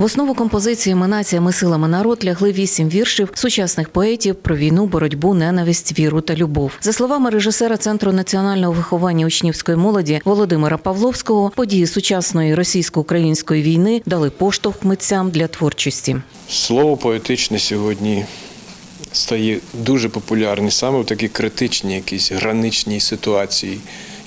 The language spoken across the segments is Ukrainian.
В основу композиції «Ми нація, ми сила, ми народ» лягли вісім віршів сучасних поетів про війну, боротьбу, ненависть, віру та любов. За словами режисера Центру національного виховання учнівської молоді Володимира Павловського, події сучасної російсько-української війни дали поштовх митцям для творчості. Слово поетичне сьогодні стає дуже популярне саме в такі критичні, якісь граничні ситуації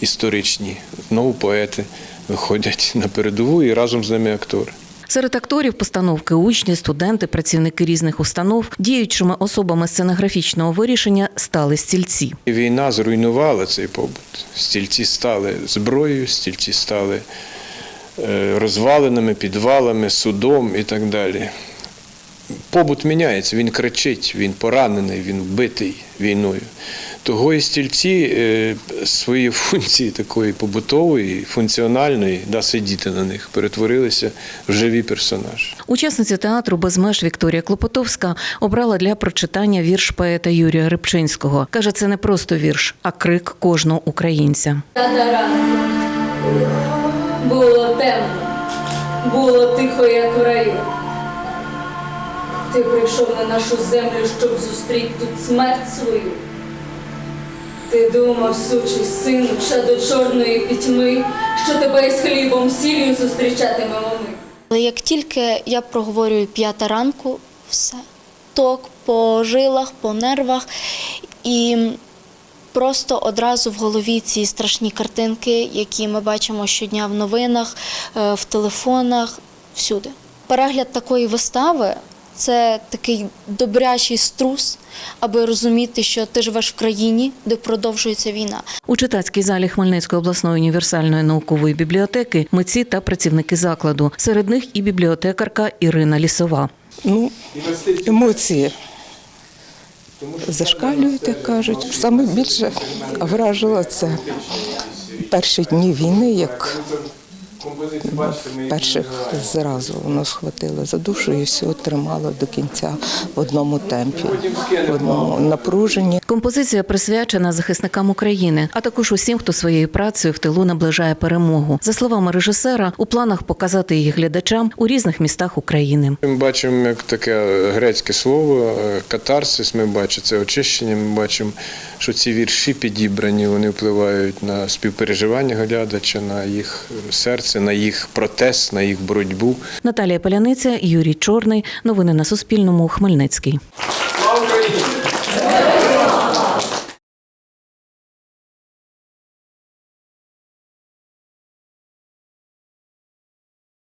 історичні. Знову поети виходять на передову і разом з ними актори. Серед акторів постановки учні, студенти, працівники різних установ, діючими особами сценографічного вирішення стали стільці. Війна зруйнувала цей побут. Стільці стали зброєю, стільці стали е, розвалинами, підвалами, судом і так далі. Побут міняється, він кричить, він поранений, він вбитий війною. Того і стільці е, свої функції такої побутової, функціональної, да, сидіти на них, перетворилися в живі персонажі. Учасниця театру без меж Вікторія Клопотовська обрала для прочитання вірш поета Юрія Рибчинського. Каже, це не просто вірш, а крик кожного українця. Ранку було темно, було тихо, як в раю. Ти прийшов на нашу землю, щоб зустріти тут смерть свою. Ти думав, сучий сину, ще до чорної пітьми, що тебе із хлібом сіллю зустрічатимемо ми. Але як тільки я проговорюю п'ята ранку, все ток по жилах, по нервах, і просто одразу в голові ці страшні картинки, які ми бачимо щодня в новинах, е, в телефонах, всюди. Перегляд такої вистави це такий добрячий струс, аби розуміти, що ти живеш в країні, де продовжується війна. У читацькій залі Хмельницької обласної універсальної наукової бібліотеки митці та працівники закладу. Серед них і бібліотекарка Ірина Лісова. Ну, емоції зашкалюють, як кажуть. Саме більше вражило це перші дні війни, як перших зразу воно схватило за душу і все тримало до кінця в одному темпі, в одному напруженні. Композиція присвячена захисникам України, а також усім, хто своєю працею в тилу наближає перемогу. За словами режисера, у планах показати її глядачам у різних містах України. Ми бачимо як таке грецьке слово е, катарсис. Ми бачимо це очищення. Ми бачимо, що ці вірші підібрані, вони впливають на співпереживання глядача, на їх серце, на їх протест, на їх боротьбу. Наталія Поляниця, Юрій Чорний. Новини на Суспільному. Хмельницький.